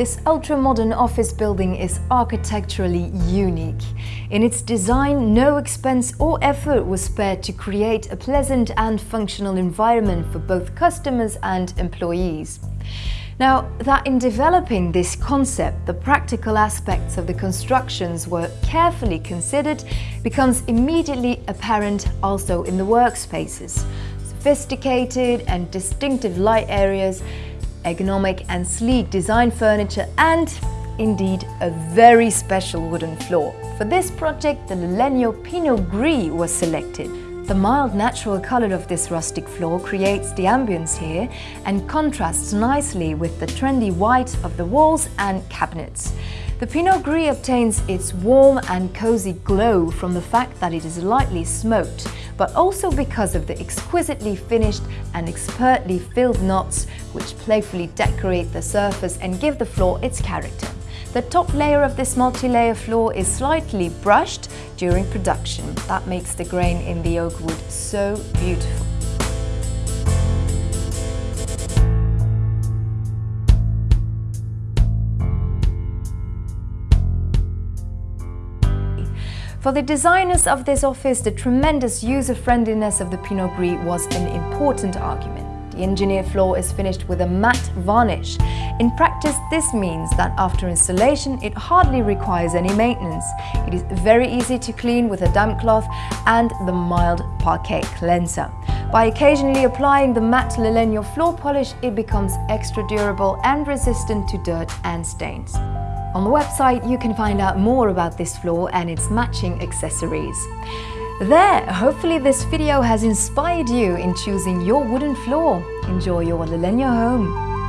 This ultra-modern office building is architecturally unique. In its design, no expense or effort was spared to create a pleasant and functional environment for both customers and employees. Now, that in developing this concept, the practical aspects of the constructions were carefully considered becomes immediately apparent also in the workspaces. Sophisticated and distinctive light areas ergonomic and sleek design furniture and indeed a very special wooden floor. For this project the Lalegno Pinot Gris was selected. The mild natural color of this rustic floor creates the ambience here and contrasts nicely with the trendy white of the walls and cabinets. The Pinot Gris obtains its warm and cozy glow from the fact that it is lightly smoked, but also because of the exquisitely finished and expertly filled knots which playfully decorate the surface and give the floor its character. The top layer of this multi-layer floor is slightly brushed during production. That makes the grain in the oak wood so beautiful. For the designers of this office, the tremendous user-friendliness of the Pinot Gris was an important argument. The engineer floor is finished with a matte varnish. In practice, this means that after installation, it hardly requires any maintenance. It is very easy to clean with a damp cloth and the mild parquet cleanser. By occasionally applying the matte Lalegno floor polish, it becomes extra durable and resistant to dirt and stains. On the website you can find out more about this floor and its matching accessories. There, hopefully this video has inspired you in choosing your wooden floor. Enjoy your Lalegno home!